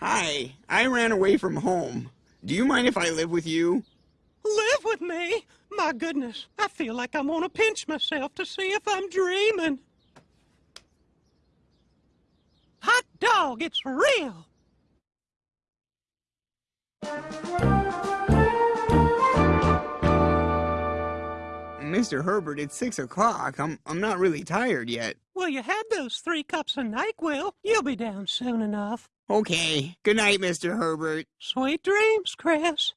Hi, I ran away from home. Do you mind if I live with you? Live with me? My goodness, I feel like I'm gonna pinch myself to see if I'm dreaming. Hot dog, it's real! Mr. Herbert, it's six o'clock. I'm I'm not really tired yet. Well, you had those three cups of NyQuil. You'll be down soon enough. Okay. Good night, Mr. Herbert. Sweet dreams, Chris.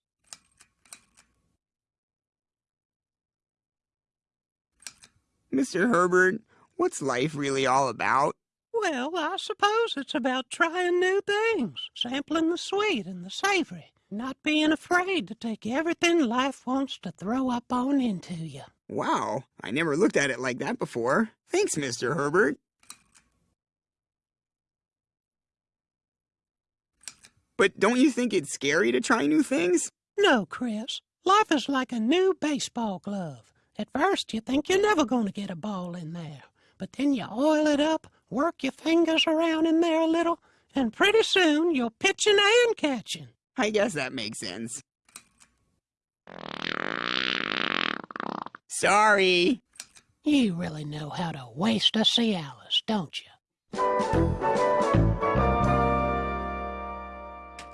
Mr. Herbert, what's life really all about? Well, I suppose it's about trying new things, sampling the sweet and the savory, not being afraid to take everything life wants to throw up on into you. Wow, I never looked at it like that before. Thanks, Mr. Herbert. But don't you think it's scary to try new things? No, Chris. Life is like a new baseball glove. At first, you think you're never going to get a ball in there. But then you oil it up, work your fingers around in there a little, and pretty soon you're pitching and catching. I guess that makes sense. Sorry. You really know how to waste a Cialis, don't you?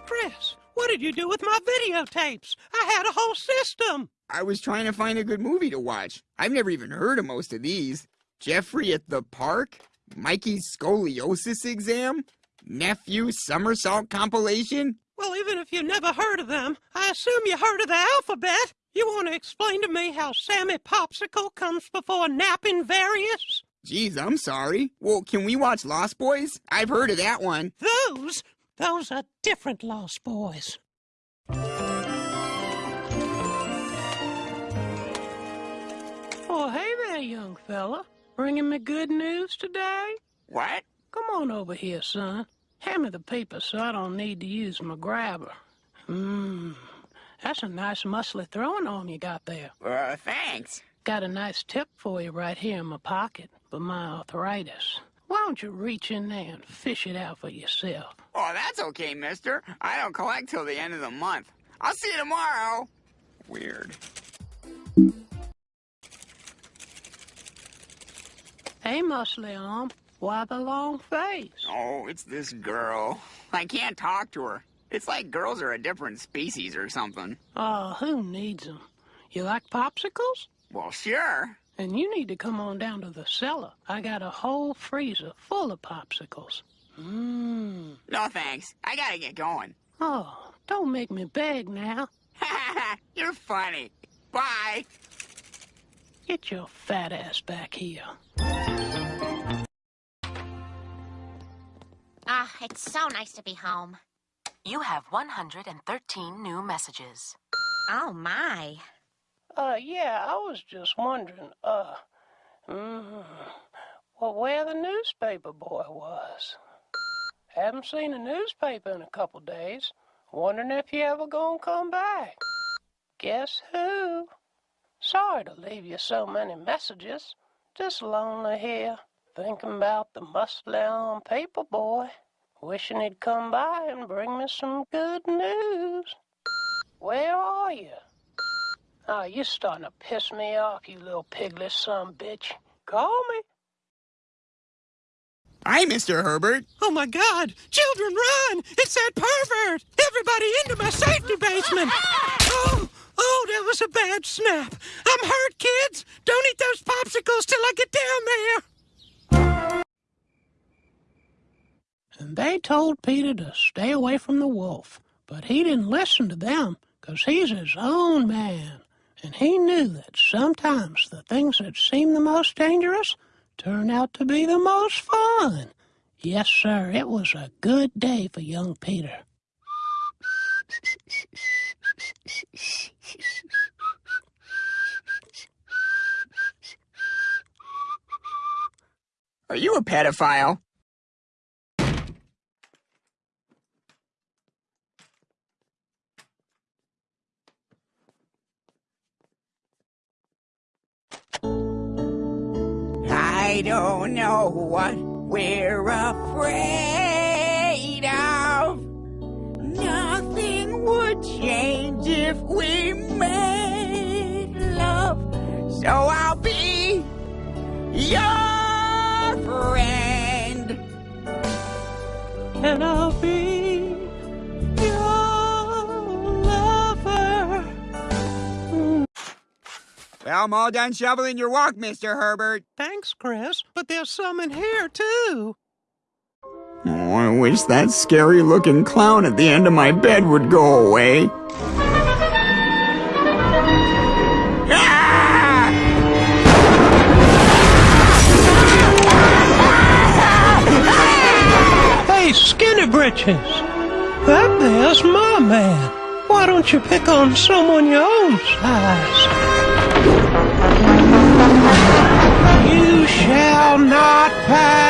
Chris, what did you do with my videotapes? I had a whole system. I was trying to find a good movie to watch. I've never even heard of most of these. Jeffrey at the Park? Mikey's Scoliosis Exam? Nephew Somersault Compilation? Well, even if you never heard of them, I assume you heard of the alphabet. You want to explain to me how Sammy Popsicle comes before napping various? Geez, I'm sorry. Well, can we watch Lost Boys? I've heard of that one. Those? Those are different Lost Boys. Oh, hey there, young fella. Bringing me good news today? What? Come on over here, son. Hand me the paper so I don't need to use my grabber. Mmm, that's a nice muscly throwing arm you got there. Uh, thanks. Got a nice tip for you right here in my pocket for my arthritis. Why don't you reach in there and fish it out for yourself? Oh, that's okay, mister. I don't collect till the end of the month. I'll see you tomorrow. Weird. Hey, muscly arm. Why the long face? Oh, it's this girl. I can't talk to her. It's like girls are a different species or something. Oh, who needs them? You like popsicles? Well, sure. And you need to come on down to the cellar. I got a whole freezer full of popsicles. Mmm. No thanks. I gotta get going. Oh, don't make me beg now. You're funny. Bye. Get your fat ass back here. Ah, it's so nice to be home. You have 113 new messages. Oh, my. Uh, yeah, I was just wondering, uh, mm, well, where the newspaper boy was. Haven't seen a newspaper in a couple days. Wondering if he ever gonna come back. Guess who? Sorry to leave you so many messages. Just lonely here, thinking about the muscly arm paper boy. Wishing he'd come by and bring me some good news. Where are you? Oh, you're starting to piss me off, you little piglet son bitch. Call me. Hi, Mr. Herbert. Oh my god! Children, run! It's that pervert! Everybody into my safety basement! Oh, oh, that was a bad snap. I'm hurt, kids! Don't eat those popsicles till I get down And they told Peter to stay away from the wolf, but he didn't listen to them, 'cause he's his own man. And he knew that sometimes the things that seem the most dangerous turn out to be the most fun. Yes, sir, it was a good day for young Peter. Are you a pedophile? Your friend. And I'll be your lover. Well, I'm all done shoveling your walk, Mr. Herbert. Thanks, Chris, but there's some in here, too. Oh, I wish that scary looking clown at the end of my bed would go away. Britches! That there's my man. Why don't you pick on someone your own size? You shall not pass!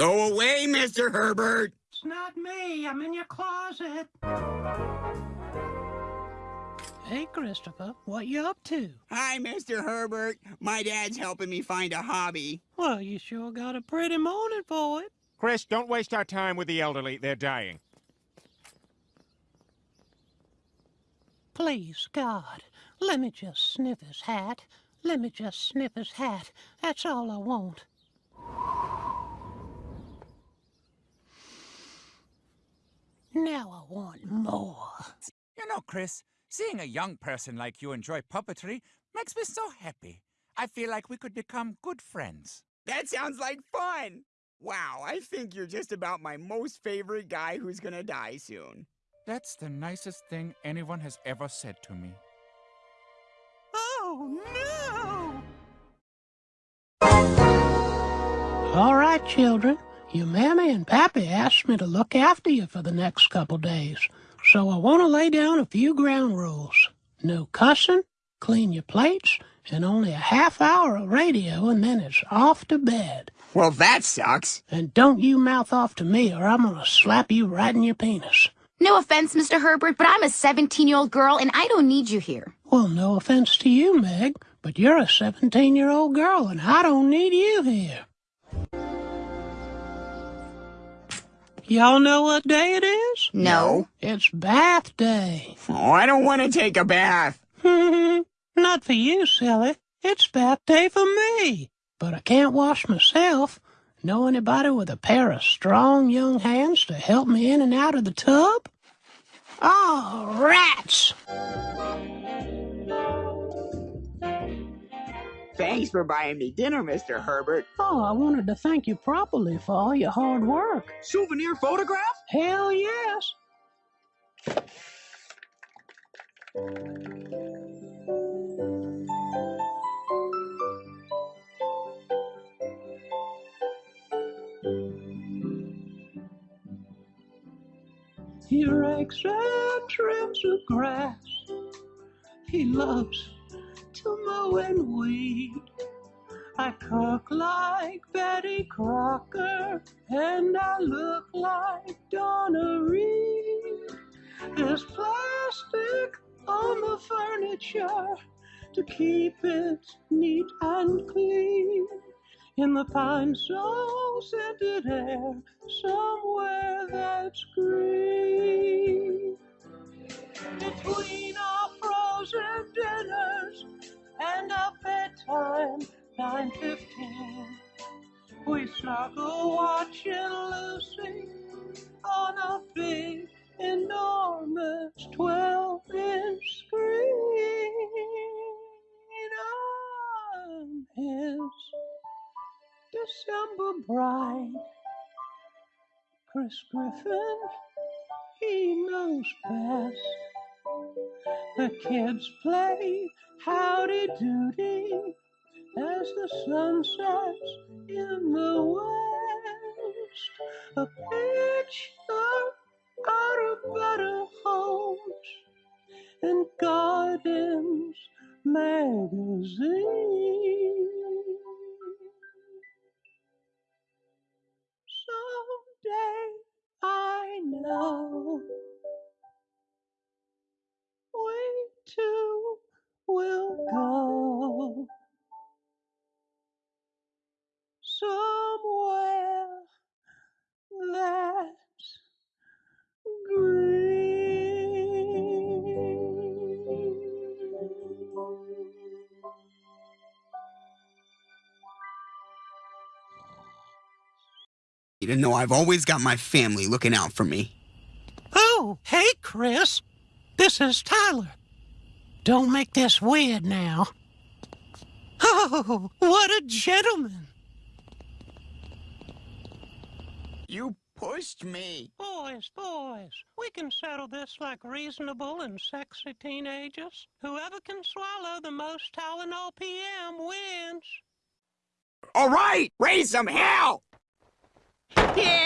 Go away, Mr. Herbert. It's not me. I'm in your closet. Hey, Christopher, what you up to? Hi, Mr. Herbert. My dad's helping me find a hobby. Well, you sure got a pretty morning for it. Chris, don't waste our time with the elderly. They're dying. Please, God, let me just sniff his hat. Let me just sniff his hat. That's all I want. Now I want more. You know, Chris, seeing a young person like you enjoy puppetry makes me so happy. I feel like we could become good friends. That sounds like fun. Wow, I think you're just about my most favorite guy who's gonna die soon. That's the nicest thing anyone has ever said to me. Oh, no! All right, children. Your mammy and pappy asked me to look after you for the next couple days, so I want to lay down a few ground rules. No cussing, clean your plates, and only a half hour of radio, and then it's off to bed. Well, that sucks. And don't you mouth off to me, or I'm gonna slap you right in your penis. No offense, Mr. Herbert, but I'm a 17 year old girl and I don't need you here. Well, no offense to you, Meg, but you're a 17 year old girl, and I don't need you here. Y'all know what day it is? No. It's bath day. Oh, I don't want to take a bath. Not for you, silly. It's bath day for me. But I can't wash myself. Know anybody with a pair of strong young hands to help me in and out of the tub? Oh, rats! Thanks for buying me dinner, Mr. Herbert. Oh, I wanted to thank you properly for all your hard work. Souvenir photograph? Hell yes. He rakes and trims the grass. He loves to mow and weed. I cook like Betty Crocker, and I look like Donna Reed. There's plastic on the furniture to keep it neat and clean. In the pine so scented air, somewhere that's green. Between nine fifteen, we snuggle watching Lucy on a big, enormous twelve-inch screen. I'm his December bride, Chris Griffin. He knows best. The kids play howdy doody as the sun sets in the west. A picture out of better homes and Gardens magazine. You didn't know I've always got my family looking out for me. Oh, hey, Chris. This is Tyler. Don't make this weird now. Oh, what a gentleman. You pushed me. Boys, boys, we can settle this like reasonable and sexy teenagers. Whoever can swallow the most Tylenol PM wins. All right, raise some hell. Yeah!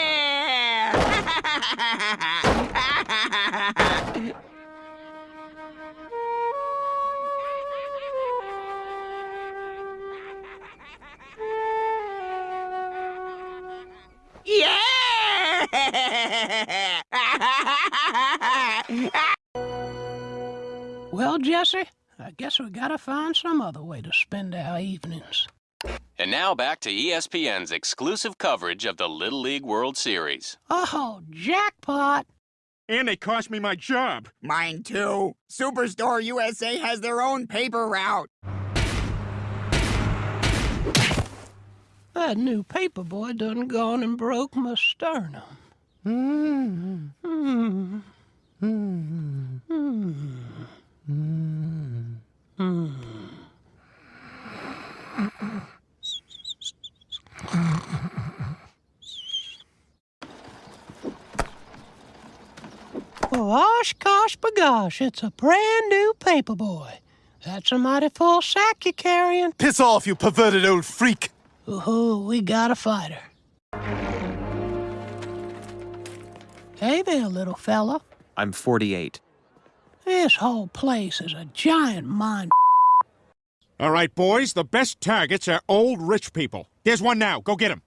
Yeah! Well, Jesse, I guess we gotta find some other way to spend our evenings. And now back to ESPN's exclusive coverage of the Little League World Series. Oh, jackpot! And they cost me my job. Mine too. Superstore USA has their own paper route. That new paper boy done gone and broke my sternum. Mm, mm, mm, mm, mm, mm. Well, osh gosh it's a brand new paperboy. That's a mighty full sack you're carrying. Piss off, you perverted old freak! Ooh, we got a fighter. Hey there, little fella. I'm 48. This whole place is a giant mind. All right, boys, the best targets are old rich people. There's one now. Go get him.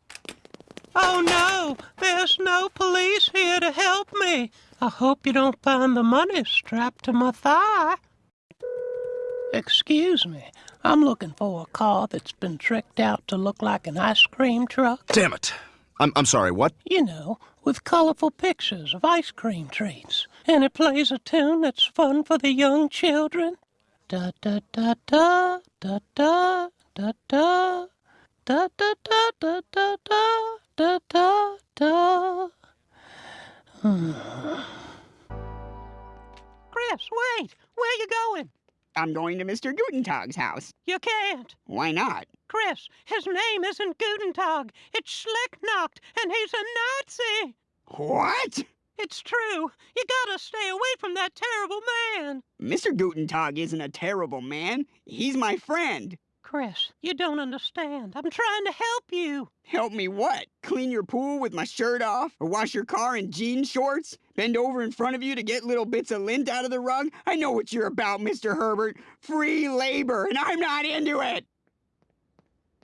Oh no, there's no police here to help me. I hope you don't find the money strapped to my thigh. Excuse me, I'm looking for a car that's been tricked out to look like an ice cream truck. Damn it. I'm, I'm sorry, what? You know, with colorful pictures of ice cream treats. And it plays a tune that's fun for the young children. Da da da da da da da da da da da da da da da da da. Chris, wait! Where are you going? I'm going to Mr. Gutentag's house. You can't. Why not? Chris, his name isn't Gutentag. It's Schlicknacht, and he's a Nazi. What? It's true. You gotta stay away from that terrible man. Mr. Gutentag isn't a terrible man. He's my friend. Chris, you don't understand. I'm trying to help you. Help me what? Clean your pool with my shirt off? Or wash your car in jean shorts? Bend over in front of you to get little bits of lint out of the rug? I know what you're about, Mr. Herbert. Free labor, and I'm not into it.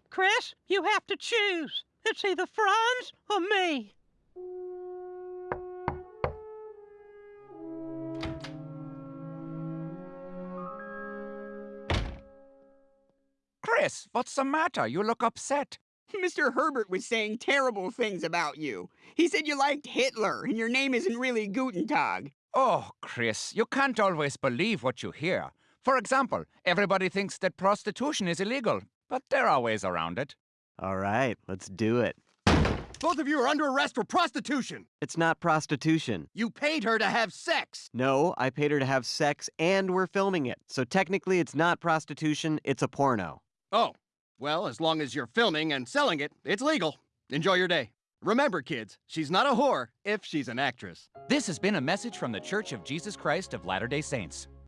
Chris, you have to choose. It's either Franz or me. Chris, what's the matter? You look upset. Mr. Herbert was saying terrible things about you. He said you liked Hitler, and your name isn't really Gutentag. Oh, Chris, you can't always believe what you hear. For example, everybody thinks that prostitution is illegal, but there are ways around it. All right, let's do it. Both of you are under arrest for prostitution! It's not prostitution. You paid her to have sex! No, I paid her to have sex and we're filming it. So technically, it's not prostitution, it's a porno. Oh, well, as long as you're filming and selling it, it's legal. Enjoy your day. Remember, kids, she's not a whore if she's an actress. This has been a message from The Church of Jesus Christ of Latter day Saints.